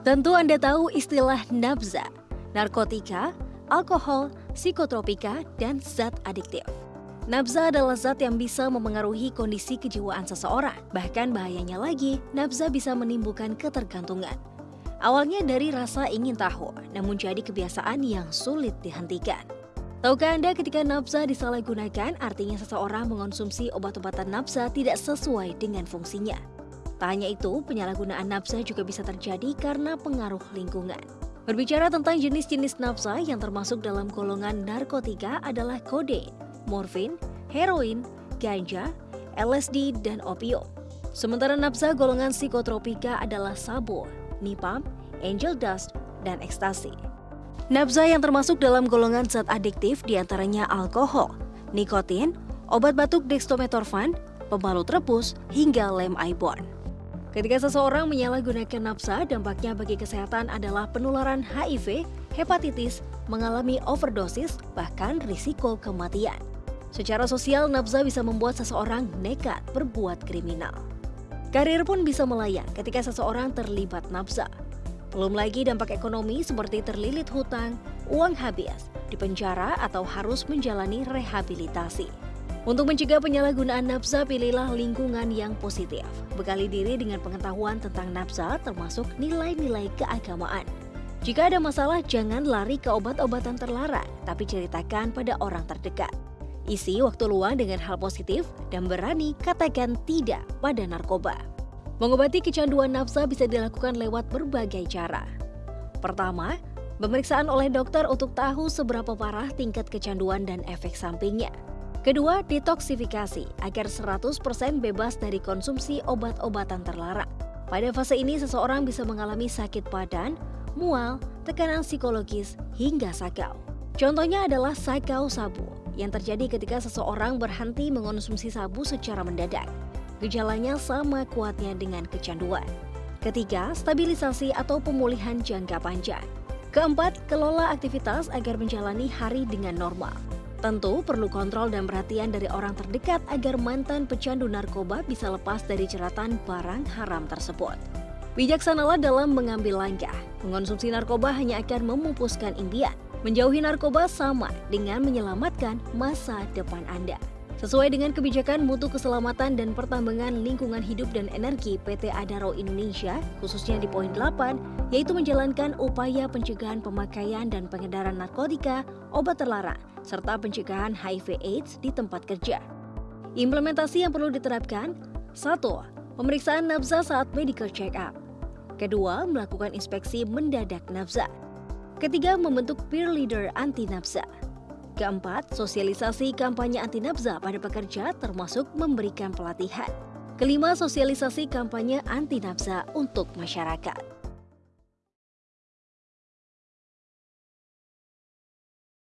Tentu Anda tahu istilah nabza, narkotika, alkohol, psikotropika, dan zat adiktif. Nabza adalah zat yang bisa memengaruhi kondisi kejiwaan seseorang. Bahkan bahayanya lagi, nabza bisa menimbulkan ketergantungan. Awalnya dari rasa ingin tahu, namun jadi kebiasaan yang sulit dihentikan. Tahukah Anda ketika nafsa disalahgunakan artinya seseorang mengonsumsi obat-obatan nafsa tidak sesuai dengan fungsinya. Tak hanya itu, penyalahgunaan nafsa juga bisa terjadi karena pengaruh lingkungan. Berbicara tentang jenis-jenis nafsa yang termasuk dalam golongan narkotika adalah kodein, morfin, heroin, ganja, LSD, dan opium. Sementara nafsa golongan psikotropika adalah sabu, nipam, angel dust, dan ekstasi. Nabza yang termasuk dalam golongan zat adiktif di antaranya alkohol, nikotin, obat batuk dextrometorphan, pembalut rebus, hingga lem ibon. Ketika seseorang menyalahgunakan nafsa, dampaknya bagi kesehatan adalah penularan HIV, hepatitis, mengalami overdosis, bahkan risiko kematian. Secara sosial, nafsa bisa membuat seseorang nekat berbuat kriminal. Karir pun bisa melayang ketika seseorang terlibat nafsa. Belum lagi dampak ekonomi seperti terlilit hutang, uang habis, dipenjara atau harus menjalani rehabilitasi. Untuk mencegah penyalahgunaan nafsa, pilihlah lingkungan yang positif. Bekali diri dengan pengetahuan tentang nafsa termasuk nilai-nilai keagamaan. Jika ada masalah, jangan lari ke obat-obatan terlarang, tapi ceritakan pada orang terdekat. Isi waktu luang dengan hal positif dan berani katakan tidak pada narkoba. Mengobati kecanduan nafsa bisa dilakukan lewat berbagai cara. Pertama, pemeriksaan oleh dokter untuk tahu seberapa parah tingkat kecanduan dan efek sampingnya. Kedua, detoksifikasi agar 100% bebas dari konsumsi obat-obatan terlarang. Pada fase ini seseorang bisa mengalami sakit badan, mual, tekanan psikologis, hingga sakau. Contohnya adalah sakau sabu yang terjadi ketika seseorang berhenti mengonsumsi sabu secara mendadak. Gejalanya sama kuatnya dengan kecanduan. Ketiga, stabilisasi atau pemulihan jangka panjang. Keempat, kelola aktivitas agar menjalani hari dengan normal. Tentu perlu kontrol dan perhatian dari orang terdekat agar mantan pecandu narkoba bisa lepas dari jeratan barang haram tersebut. Bijaksanalah dalam mengambil langkah. Mengonsumsi narkoba hanya akan memupuskan impian. Menjauhi narkoba sama dengan menyelamatkan masa depan Anda. Sesuai dengan kebijakan mutu keselamatan dan pertambangan lingkungan hidup dan energi PT Adaro Indonesia, khususnya di poin 8, yaitu menjalankan upaya pencegahan pemakaian dan pengedaran narkotika, obat terlarang, serta pencegahan HIV AIDS di tempat kerja. Implementasi yang perlu diterapkan, 1. Pemeriksaan nafsa saat medical check-up. Kedua, melakukan inspeksi mendadak nafsa. Ketiga, membentuk peer leader anti nafsa. Keempat, sosialisasi kampanye anti nafsa pada pekerja termasuk memberikan pelatihan. Kelima, sosialisasi kampanye anti nafsa untuk masyarakat.